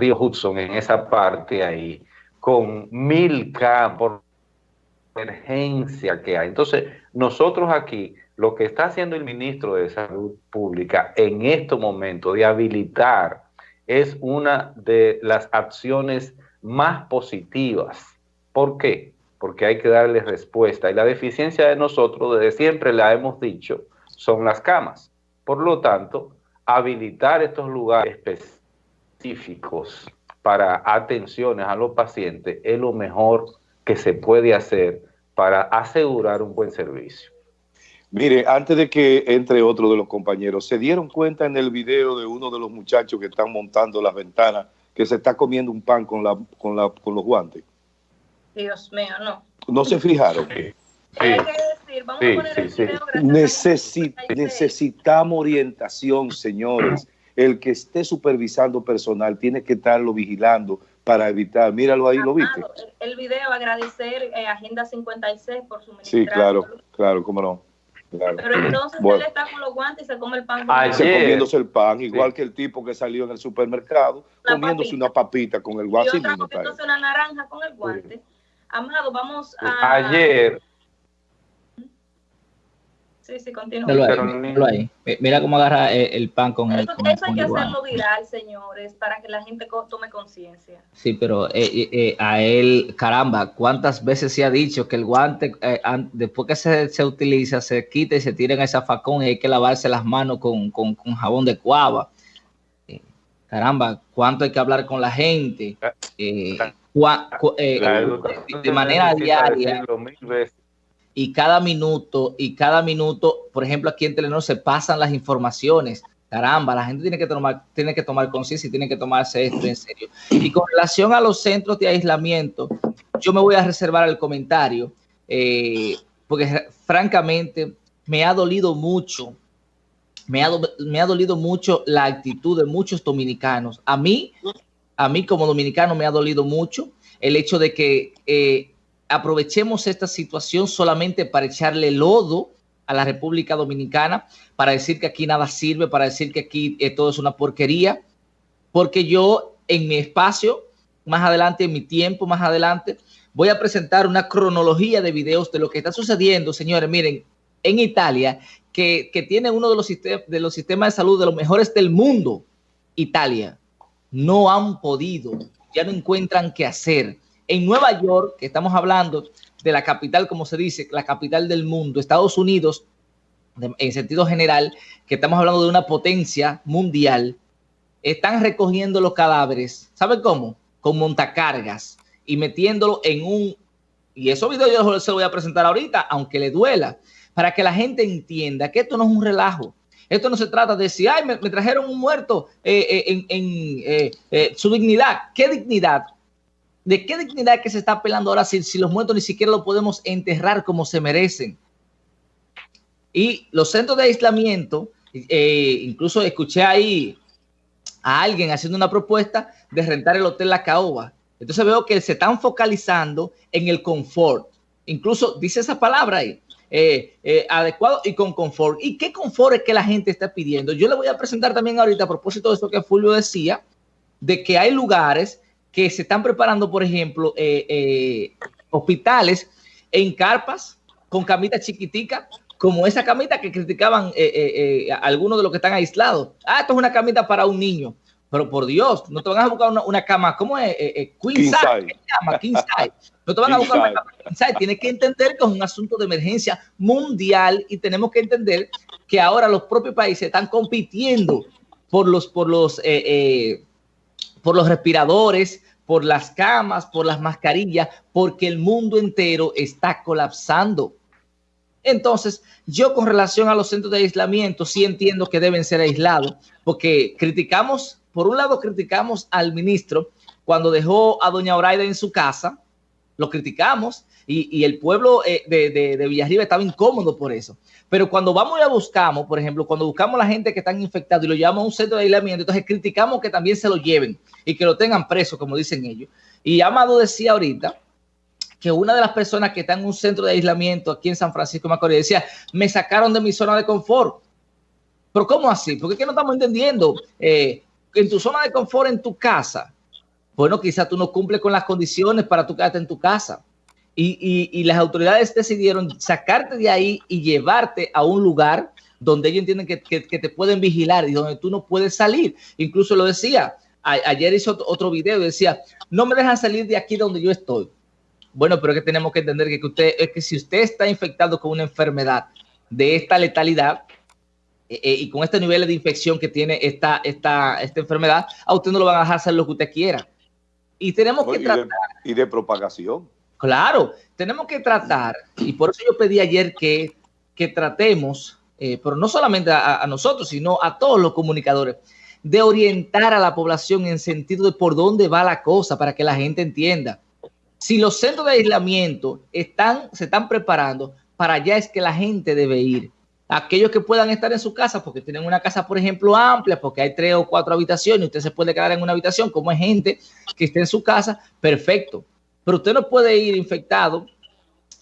río Hudson, en esa parte ahí, con mil campos, emergencia que hay. Entonces, nosotros aquí, lo que está haciendo el ministro de Salud Pública en este momento de habilitar es una de las acciones más positivas. ¿Por qué? Porque hay que darle respuesta. Y la deficiencia de nosotros, desde siempre la hemos dicho, son las camas. Por lo tanto, habilitar estos lugares específicos para atenciones a los pacientes es lo mejor que se puede hacer para asegurar un buen servicio. Mire, antes de que entre otro de los compañeros, ¿se dieron cuenta en el video de uno de los muchachos que están montando las ventanas que se está comiendo un pan con, la, con, la, con los guantes? Dios mío, no. ¿No se fijaron? Sí. Hay que decir, vamos a poner el video Necesi necesitamos orientación, señores. El que esté supervisando personal tiene que estarlo vigilando para evitar. Míralo ahí, ¿lo viste? El, video, agradecer a eh, Agenda 56 por su Sí, claro, claro, cómo no. Pero entonces él está con los guantes y se come el pan. Se comiéndose el pan, igual que el tipo que salió en el supermercado, comiéndose una papita con el guante. Y otra comiéndose una naranja con el guante. Amado, vamos a... Ayer Sí, sí, continúa. ahí. Mira cómo agarra eh, el, pan con el. Eso, eso hay que hacerlo viral, señores, para que la gente tome conciencia. Sí, pero eh, eh, a él, caramba, ¿cuántas veces se ha dicho que el guante, después que se, se, utiliza, se quita y se tira en esa facón y hay que lavarse las manos con, con, con jabón de cuava? caramba, ¿cuánto hay que hablar con la gente? de manera diaria y cada minuto, y cada minuto, por ejemplo, aquí en Telenor se pasan las informaciones. Caramba, la gente tiene que tomar, tiene que tomar conciencia y tiene que tomarse esto en serio. Y con relación a los centros de aislamiento, yo me voy a reservar el comentario, eh, porque francamente me ha dolido mucho, me ha, me ha dolido mucho la actitud de muchos dominicanos. A mí, a mí como dominicano me ha dolido mucho el hecho de que eh, aprovechemos esta situación solamente para echarle lodo a la República Dominicana, para decir que aquí nada sirve, para decir que aquí eh, todo es una porquería, porque yo en mi espacio, más adelante, en mi tiempo, más adelante, voy a presentar una cronología de videos de lo que está sucediendo, señores, miren, en Italia, que, tiene uno de los, de los sistemas de salud de los mejores del mundo, Italia, no han podido, ya no encuentran qué hacer en Nueva York, que estamos hablando de la capital, como se dice, la capital del mundo, Estados Unidos, en sentido general, que estamos hablando de una potencia mundial, están recogiendo los cadáveres, ¿saben cómo? Con montacargas y metiéndolo en un... Y esos videos yo se los voy a presentar ahorita, aunque le duela, para que la gente entienda que esto no es un relajo. Esto no se trata de decir, ay, me, trajeron un muerto eh, eh, en, eh, su dignidad. ¿Qué dignidad? ¿De qué dignidad que se está apelando ahora si, los muertos ni siquiera lo podemos enterrar como se merecen? Y los centros de aislamiento, eh, incluso escuché ahí a alguien haciendo una propuesta de rentar el Hotel La Caoba. Entonces veo que se están focalizando en el confort. Incluso dice esa palabra ahí, eh, eh, adecuado y con confort. ¿Y qué confort es que la gente está pidiendo? Yo le voy a presentar también ahorita a propósito de eso que Fulvio decía, de que hay lugares que se están preparando, por ejemplo, eh, eh, hospitales en carpas con camitas chiquiticas, como esa camita que criticaban eh, algunos de los que están aislados. Ah, esto es una camita para un niño. Pero por Dios, no te van a buscar una, cama, ¿cómo es? queen, size, llama? King size. No te van a buscar una cama King size. Tienes que entender que es un asunto de emergencia mundial y tenemos que entender que ahora los propios países están compitiendo por los, por los, por los respiradores, por las camas, por las mascarillas, porque el mundo entero está colapsando. Entonces, yo con relación a los centros de aislamiento, sí entiendo que deben ser aislados, porque criticamos, por un lado criticamos al ministro cuando dejó a doña Oraida en su casa, lo criticamos, y, el pueblo eh, de, de, de, Villarriba estaba incómodo por eso. Pero cuando vamos y la buscamos, por ejemplo, cuando buscamos a la gente que están infectados y lo llevamos a un centro de aislamiento, entonces criticamos que también se lo lleven y que lo tengan preso, como dicen ellos. Y Amado decía ahorita que una de las personas que está en un centro de aislamiento aquí en San Francisco de Macorís decía, me sacaron de mi zona de confort. Pero ¿cómo así? Porque es que no estamos entendiendo. Eh, en tu zona de confort, en tu casa, bueno, quizá tú no cumples con las condiciones para tu quedarte en tu casa. Y, las autoridades decidieron sacarte de ahí y llevarte a un lugar donde ellos entienden que, te pueden vigilar y donde tú no puedes salir. Incluso lo decía, ayer hizo otro video y decía, no me dejan salir de aquí donde yo estoy. Bueno, pero es que tenemos que entender que, usted, es que si usted está infectado con una enfermedad de esta letalidad, eh, eh, y con este nivel de infección que tiene esta, esta, esta enfermedad, a usted no lo van a dejar hacer lo que usted quiera. Y tenemos que tratar... y de propagación. Claro, tenemos que tratar, y por eso yo pedí ayer que, que tratemos, eh, pero no solamente a, nosotros, sino a todos los comunicadores, de orientar a la población en sentido de por dónde va la cosa para que la gente entienda. Si los centros de aislamiento están, se están preparando, para allá es que la gente debe ir. Aquellos que puedan estar en su casa, porque tienen una casa, por ejemplo, amplia, porque hay tres o cuatro habitaciones, usted se puede quedar en una habitación, como es gente que esté en su casa, perfecto. Pero usted no puede ir infectado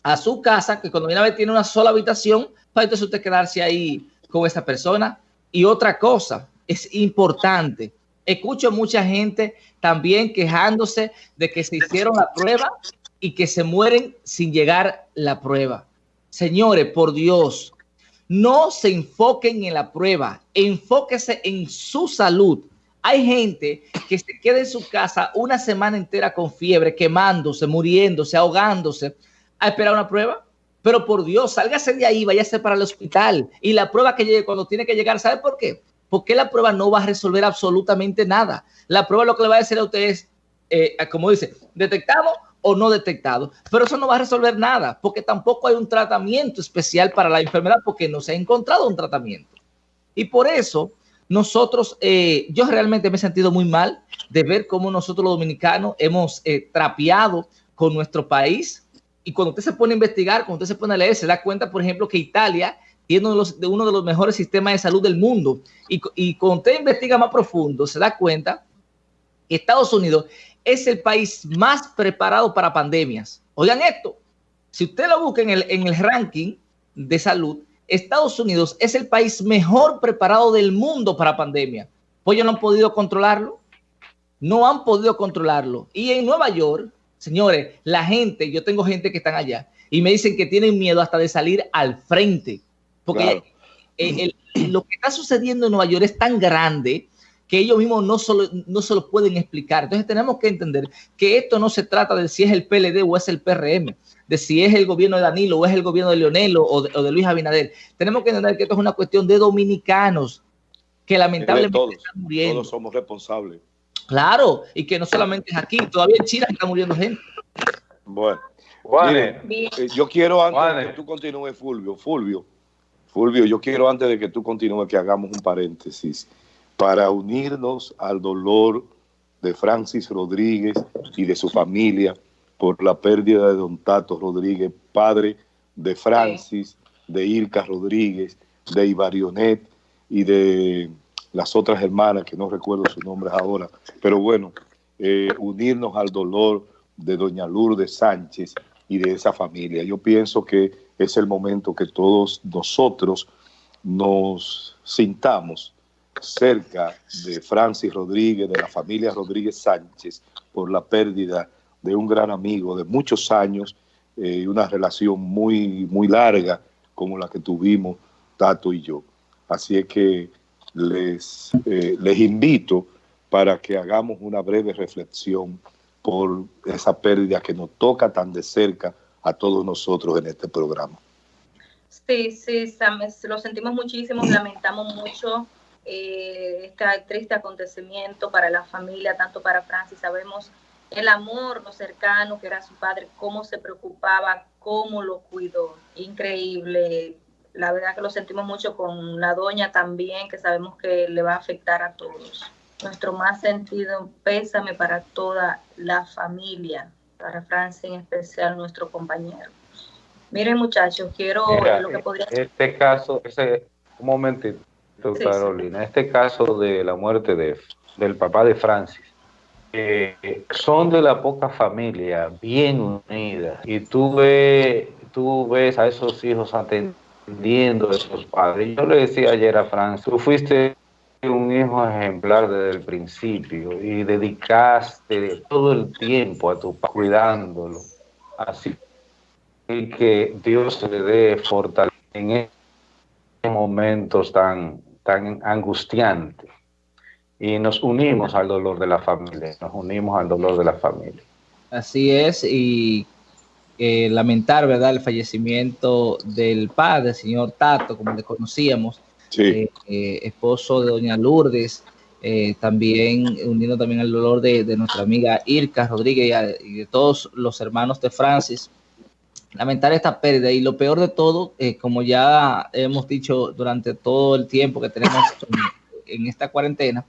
a su casa, que cuando viene a ver tiene una sola habitación, para entonces usted quedarse ahí con esa persona. Y otra cosa, es importante. Escucho mucha gente también quejándose de que se hicieron la prueba y que se mueren sin llegar la prueba. Señores, por Dios, no se enfoquen en la prueba, enfóquese en su salud. Hay gente que se queda en su casa una semana entera con fiebre, quemándose, muriéndose, ahogándose, a esperar una prueba. Pero por Dios, sálgase de ahí, váyase para el hospital. Y la prueba que llegue cuando tiene que llegar, ¿sabe por qué? Porque la prueba no va a resolver absolutamente nada. La prueba lo que le va a decir a usted es, eh, como dice, detectado o no detectado. Pero eso no va a resolver nada, porque tampoco hay un tratamiento especial para la enfermedad, porque no se ha encontrado un tratamiento. Y por eso nosotros, eh, yo realmente me he sentido muy mal de ver cómo nosotros los dominicanos hemos eh, trapeado con nuestro país. Y cuando usted se pone a investigar, cuando usted se pone a leer, se da cuenta, por ejemplo, que Italia tiene uno de los, uno de los mejores sistemas de salud del mundo. Y, y cuando usted investiga más profundo, se da cuenta que Estados Unidos es el país más preparado para pandemias. Oigan esto, si usted lo busca en el, en el ranking de salud, Estados Unidos es el país mejor preparado del mundo para pandemia. Pues ellos no han podido controlarlo. No han podido controlarlo. Y en Nueva York, señores, la gente, yo tengo gente que están allá y me dicen que tienen miedo hasta de salir al frente. Porque lo que está sucediendo en Nueva York es tan grande que ellos mismos no, solo, no se lo pueden explicar. Entonces tenemos que entender que esto no se trata de si es el PLD o es el PRM de si es el gobierno de Danilo o es el gobierno de Leonel o de, Luis Abinader. Tenemos que entender que esto es una cuestión de dominicanos que lamentablemente están muriendo. Todos somos responsables. Claro, y que no solamente es aquí, todavía en China está muriendo gente. Bueno, eh, yo quiero antes de que tú continúes, Fulvio, Fulvio, Fulvio, yo quiero antes de que tú continúes que hagamos un paréntesis para unirnos al dolor de Francis Rodríguez y de su familia por la pérdida de don Tato Rodríguez, padre de Francis, de Ilka Rodríguez, de Ibarionet y de las otras hermanas, que no recuerdo sus nombres ahora, pero bueno, eh, unirnos al dolor de doña Lourdes Sánchez y de esa familia. Yo pienso que es el momento que todos nosotros nos sintamos cerca de Francis Rodríguez, de la familia Rodríguez Sánchez, por la pérdida de un gran amigo de muchos años y eh, una relación muy, muy larga como la que tuvimos Tato y yo. Así es que les, eh, les invito para que hagamos una breve reflexión por esa pérdida que nos toca tan de cerca a todos nosotros en este programa. Sí, sí, lo sentimos muchísimo, lamentamos mucho eh, este triste acontecimiento para la familia, tanto para Francis, sabemos el amor, lo cercano que era su padre, cómo se preocupaba, cómo lo cuidó. Increíble. La verdad que lo sentimos mucho con la doña también, que sabemos que le va a afectar a todos. Nuestro más sentido pésame para toda la familia, para Francia en especial, nuestro compañero. Miren muchachos, quiero lo que podría... Este caso, ese, un momentito, Carolina, este caso de la muerte de, del papá de Francis, son de la poca familia, bien unidas, y tú ves, tú ves a esos hijos atendiendo a esos padres. Yo le decía ayer a Francis, tú fuiste un hijo ejemplar desde el principio y dedicaste todo el tiempo a tu cuidándolo. Así que Dios le dé fortaleza en estos momentos tan, tan angustiantes. Y nos unimos al dolor de la familia, nos unimos al dolor de la familia. Así es, y eh, lamentar, ¿verdad?, el fallecimiento del padre, señor Tato, como le conocíamos, eh, eh, esposo de doña Lourdes, también uniendo también al dolor de, nuestra amiga Irka Rodríguez y, de todos los hermanos de Francis. Lamentar esta pérdida y lo peor de todo, como ya hemos dicho durante todo el tiempo que tenemos en, esta cuarentena,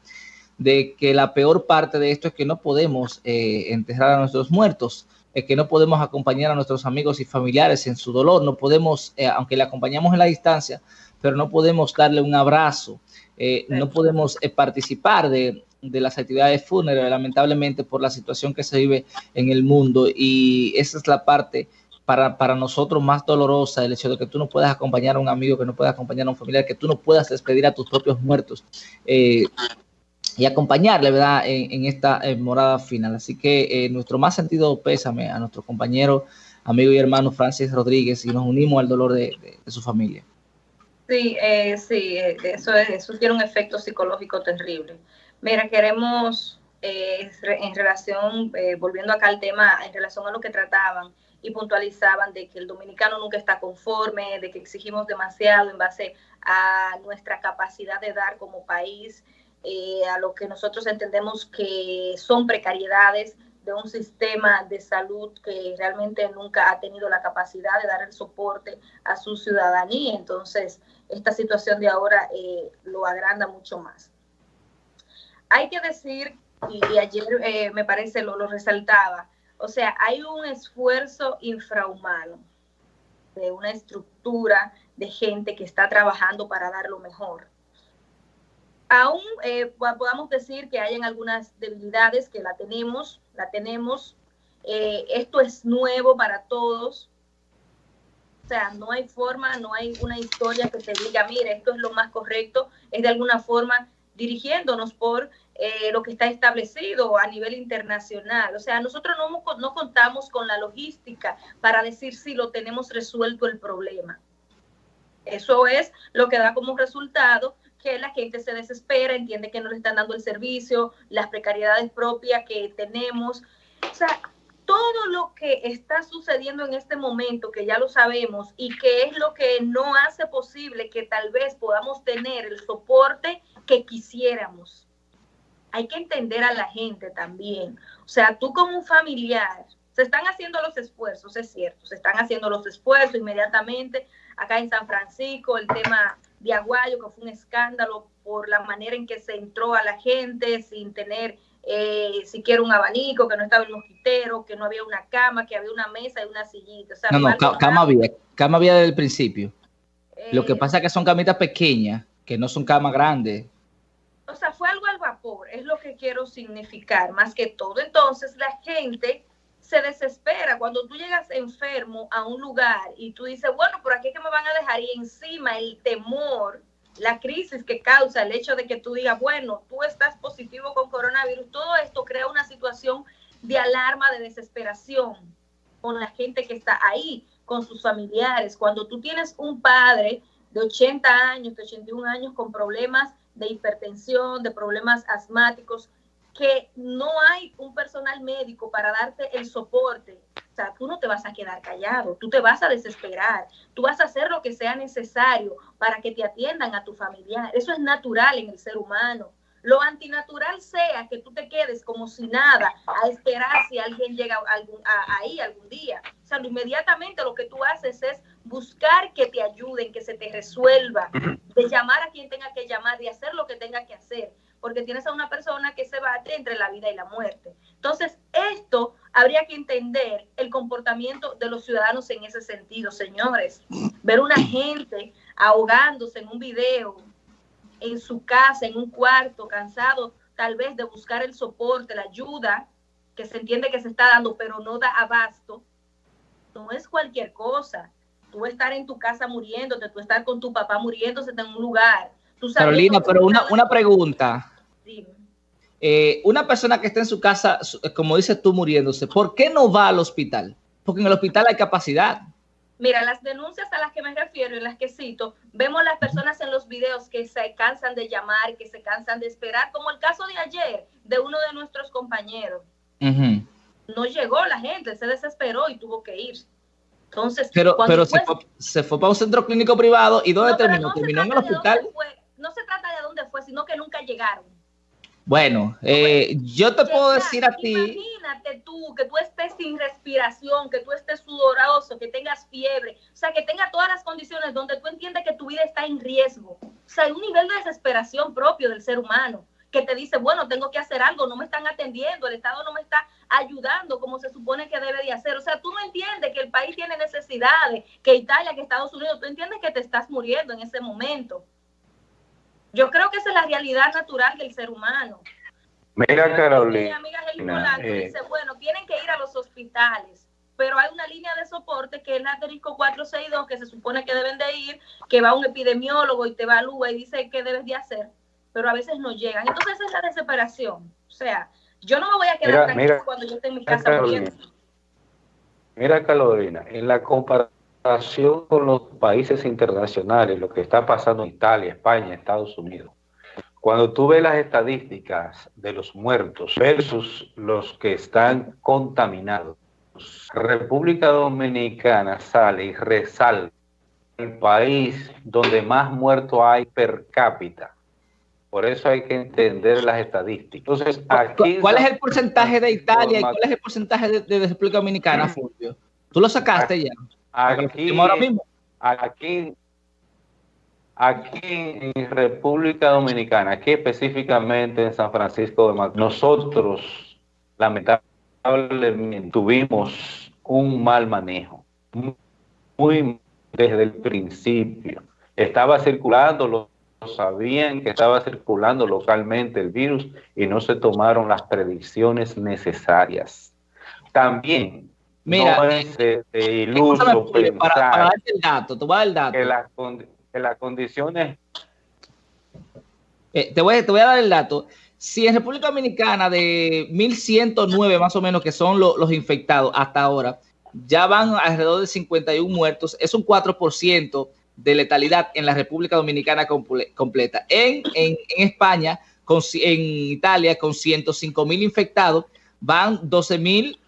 de que la peor parte de esto es que no podemos enterrar a nuestros muertos que no podemos acompañar a nuestros amigos y familiares en su dolor, no podemos, eh, aunque le acompañamos en la distancia, pero no podemos darle un abrazo, eh, no podemos eh, participar de, las actividades fúnebres, lamentablemente por la situación que se vive en el mundo. Y esa es la parte para, para, nosotros más dolorosa, el hecho de que tú no puedas acompañar a un amigo, que no puedas acompañar a un familiar, que tú no puedas despedir a tus propios muertos y acompañarle, ¿verdad?, en, esta morada final. Así que eh, nuestro más sentido pésame a nuestro compañero, amigo y hermano Francis Rodríguez y nos unimos al dolor de, su familia. Sí, eh, sí, eh, eso, eso tiene un efecto psicológico terrible. Mira, queremos, en relación, volviendo acá al tema, en relación a lo que trataban y puntualizaban de que el dominicano nunca está conforme, de que exigimos demasiado en base a nuestra capacidad de dar como país, eh, a lo que nosotros entendemos que son precariedades de un sistema de salud que realmente nunca ha tenido la capacidad de dar el soporte a su ciudadanía. Entonces, esta situación de ahora eh, lo agranda mucho más. Hay que decir, y, ayer eh, me parece lo, lo resaltaba, o sea, hay un esfuerzo infrahumano de una estructura de gente que está trabajando para dar lo mejor aún eh, podamos decir que hay algunas debilidades que la tenemos, la tenemos. Eh, esto es nuevo para todos. O sea, no hay forma, no hay una historia que te diga, mire, esto es lo más correcto. Es de alguna forma dirigiéndonos por eh, lo que está establecido a nivel internacional. O sea, nosotros no, no contamos con la logística para decir si lo tenemos resuelto el problema. Eso es lo que da como resultado que la gente se desespera, entiende que no le están dando el servicio, las precariedades propias que tenemos. O sea, todo lo que está sucediendo en este momento, que ya lo sabemos, y que es lo que no hace posible que tal vez podamos tener el soporte que quisiéramos. Hay que entender a la gente también. O sea, tú como un familiar, se están haciendo los esfuerzos, es cierto, se están haciendo los esfuerzos inmediatamente. Acá en San Francisco, el tema de Aguayo, que fue un escándalo por la manera en que se entró a la gente sin tener eh, siquiera un abanico, que no estaba el mosquitero, que no había una cama, que había una mesa y una sillita. no, no, cama había, cama había desde el principio. Lo que eh, pasa es que son camitas pequeñas, que no son camas grandes. O sea, fue algo al es lo que quiero significar, más que todo. Entonces, la gente se desespera cuando tú llegas enfermo a un lugar y tú dices, bueno, por aquí es que me van a dejar y encima el temor, la crisis que causa el hecho de que tú digas, bueno, tú estás positivo con coronavirus, todo esto crea una situación de alarma, de desesperación con la gente que está ahí, con sus familiares. Cuando tú tienes un padre de 80 años, de 81 años con problemas de hipertensión, de problemas asmáticos, que no hay un personal médico para darte el soporte, o sea, tú no te vas a quedar callado, tú te vas a desesperar, tú vas a hacer lo que sea necesario para que te atiendan a tu familiar. Eso es natural en el ser humano. Lo antinatural sea que tú te quedes como si nada a esperar si alguien llega ahí algún día. O sea, inmediatamente lo que tú haces es buscar que te ayuden, que se te resuelva, de llamar a quien tenga que llamar, de hacer lo que tenga que hacer porque tienes a una persona que se bate entre la vida y la muerte. Entonces, esto habría que entender el comportamiento de los ciudadanos en ese sentido, señores. Ver una gente ahogándose en un video, en su casa, en un cuarto, cansado tal vez de buscar el soporte, la ayuda que se entiende que se está dando, pero no da abasto, no es cualquier cosa. Tú estar en tu casa muriéndote, tú estar con tu papá muriéndose en un lugar, Carolina, pero una, una pregunta. Eh, una persona que está en su casa, como dices tú, muriéndose, ¿por qué no va al hospital? Porque en el hospital hay capacidad. Mira, las denuncias a las que me refiero y las que cito, vemos las personas en los videos que se cansan de llamar, que se cansan de esperar, como el caso de ayer de uno de nuestros compañeros. No llegó la gente, se desesperó y tuvo que ir. Entonces, pero, pero se, fue, para un centro clínico privado y ¿dónde terminó? terminó en el hospital. no se trata de dónde fue, sino que nunca llegaron. Bueno, eh, yo te puedo decir a ti. Imagínate tú que tú estés sin respiración, que tú estés sudoroso, que tengas fiebre, o sea, que tenga todas las condiciones donde tú entiendes que tu vida está en riesgo. O sea, hay un nivel de desesperación propio del ser humano que te dice, bueno, tengo que hacer algo, no me están atendiendo, el Estado no me está ayudando como se supone que debe de hacer. O sea, tú no entiendes que el país tiene necesidades, que Italia, que Estados Unidos, tú entiendes que te estás muriendo en ese momento. Yo creo que esa es la realidad natural del ser humano. Mira, Carolina. Mi amiga eh, dice, bueno, tienen que ir a los hospitales, pero hay una línea de soporte que es la asterisco 462, que se supone que deben de ir, que va un epidemiólogo y te evalúa y dice qué debes de hacer, pero a veces no llegan. Entonces esa es la desesperación. O sea, yo no me voy a quedar tranquila cuando yo esté en mi casa Mira, Carolina, en la comparación con los países internacionales, lo que está pasando en Italia, España, Estados Unidos, cuando tú ves las estadísticas de los muertos versus los que están contaminados, República Dominicana sale y resalta el país donde más muertos hay per cápita. Por eso hay que entender las estadísticas. Entonces, aquí ¿Cuál es el porcentaje de Italia y cuál es el porcentaje de, de República Dominicana, Fulvio? ¿Tú lo sacaste ya? Aquí, aquí, aquí en República Dominicana, aquí específicamente en San Francisco de Macorís, nosotros lamentablemente tuvimos un mal manejo, muy desde el principio. Estaba circulando, lo sabían que estaba circulando localmente el virus y no se tomaron las predicciones necesarias. También Mira, no es de, iluso pensar para, darte el dato, te voy a dar el dato. Que, las que las condiciones... Eh, te, voy, te voy a dar el dato. Si en República Dominicana de 1.109 más o menos que son los infectados hasta ahora, ya van alrededor de 51 muertos, es un 4% de letalidad en la República Dominicana completa. En, en, en España, con, en Italia, con 105 mil infectados, van 12 mil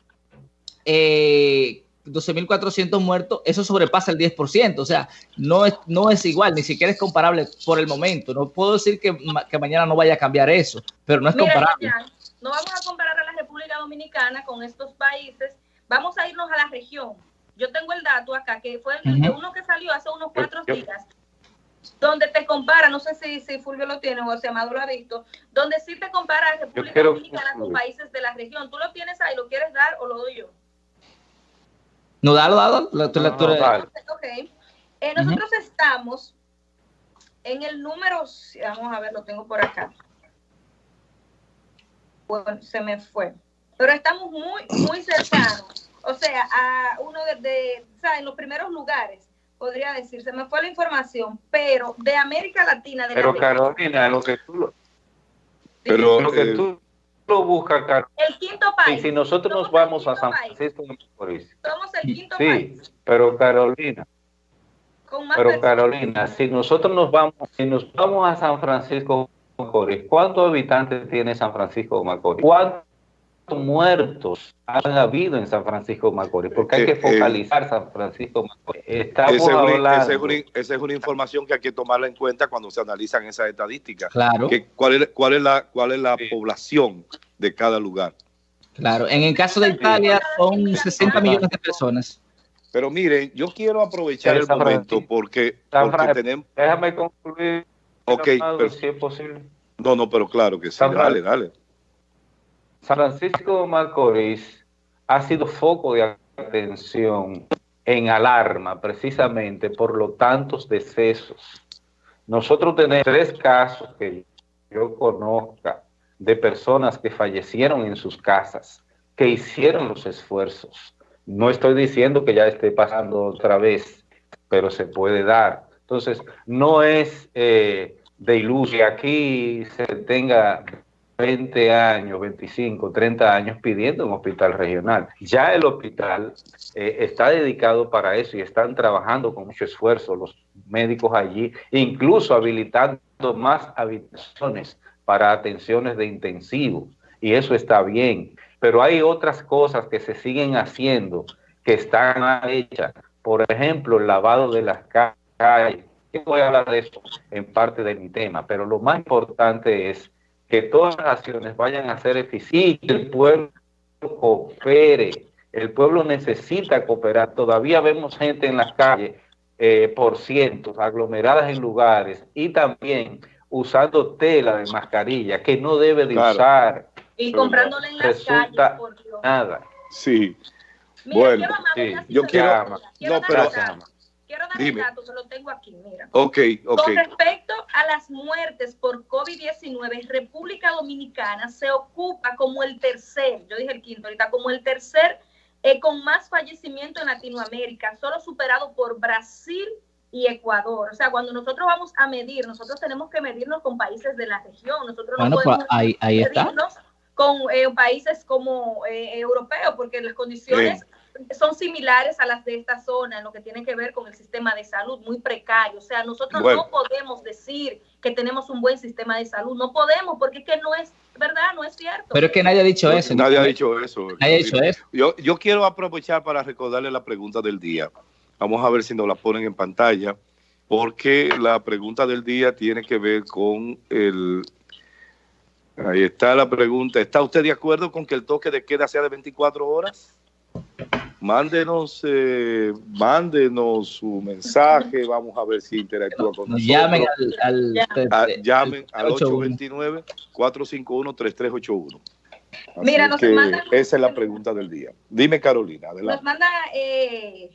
eh, 12.400 muertos, eso sobrepasa el 10%, o sea, no es, no es igual, ni siquiera es comparable por el momento. No puedo decir que, que mañana no vaya a cambiar eso, pero no es comparable. no vamos a comparar a la República Dominicana con estos países, vamos a irnos a la región. Yo tengo el dato acá, que fue el, uno que salió hace unos cuatro días, donde te compara, no sé si, si Fulvio lo tiene o si Amado lo ha visto, donde sí te compara a República Dominicana con países de la región. ¿Tú lo tienes ahí, lo quieres dar o lo doy yo? No, dalo, dalo. Eh, nosotros estamos en el número, vamos a ver, lo tengo por acá. Bueno, se me fue. Pero estamos muy, muy cercanos. O sea, a uno de, o sea, en los primeros lugares, podría decir. Se me fue la información, pero de América Latina. De pero Carolina, lo que tú lo, pero, lo que eh, tú lo busca, Carlos. El quinto país. Y si nosotros nos vamos a San Francisco de Macorís. Somos el quinto sí, país. pero Carolina. Pero Carolina, si nosotros nos vamos, si nos vamos a San Francisco de Macorís, ¿cuántos habitantes tiene San Francisco de Macorís? ¿Cuántos muertos han habido en San Francisco de Macorís? Porque hay que eh, eh, focalizar San Francisco de Macorís. Estamos esa, hablando, esa, es una, información que hay que tomarla en cuenta cuando se analizan esas estadísticas. Claro. cuál, es, ¿Cuál es la, cuál es la población de cada lugar? Claro, en el caso de Italia son 60 millones de personas. Pero miren, yo quiero aprovechar el momento porque, porque tenemos... Déjame concluir. Ok, pero, si es posible. No, no, pero claro que sí, dale, dale. San Francisco de Macorís ha sido foco de atención en alarma precisamente por los tantos decesos. Nosotros tenemos tres casos que yo conozca de personas que fallecieron en sus casas, que hicieron los esfuerzos. No estoy diciendo que ya esté pasando otra vez, pero se puede dar. Entonces, no es, eh, de ilusión. Aquí se tenga 20 años, 25, 30 años pidiendo un hospital regional. Ya el hospital eh, está dedicado para eso y están trabajando con mucho esfuerzo los médicos allí, incluso habilitando más habitaciones para atenciones de intensivos. Y eso está bien. Pero hay otras cosas que se siguen haciendo que están hechas. Por ejemplo, el lavado de las calles. Voy a hablar de eso en parte de mi tema, pero lo más importante es que todas las acciones vayan a ser eficientes, que el pueblo coopere, el pueblo necesita cooperar. Todavía vemos gente en las calles eh, por cientos, aglomeradas en lugares y también usando tela de mascarilla que no debe de usar. Y comprándola en las calles, por Dios. Nada. Sí. bueno, yo quiero... no, pero, Quiero dar un dato, se lo tengo aquí, mira. Ok, ok. Con respecto a las muertes por COVID-19, República Dominicana se ocupa como el tercer, yo dije el quinto ahorita, como el tercer eh, con más fallecimiento en Latinoamérica, solo superado por Brasil y Ecuador. O sea, cuando nosotros vamos a medir, nosotros tenemos que medirnos con países de la región. Nosotros no pues, podemos ahí, medirnos con eh, países como eh, europeos, porque las condiciones son similares a las de esta zona en lo que tiene que ver con el sistema de salud muy precario. O sea, nosotros no podemos decir que tenemos un buen sistema de salud. No podemos, porque es que no es verdad, no es cierto. Pero es que nadie ha dicho eso. Nadie ha dicho eso. Nadie ha dicho eso. Yo, yo quiero aprovechar para recordarle la pregunta del día. Vamos a ver si nos la ponen en pantalla, porque la pregunta del día tiene que ver con el... Ahí está la pregunta. ¿Está usted de acuerdo con que el toque de queda sea de 24 horas? Mándenos, eh, mándenos su mensaje, vamos a ver si interactúa con nosotros. Llamen al, ah, llamen al 829-451-3381. Mira, nos esa es la pregunta del día. Dime, Carolina. Adelante. Nos manda eh,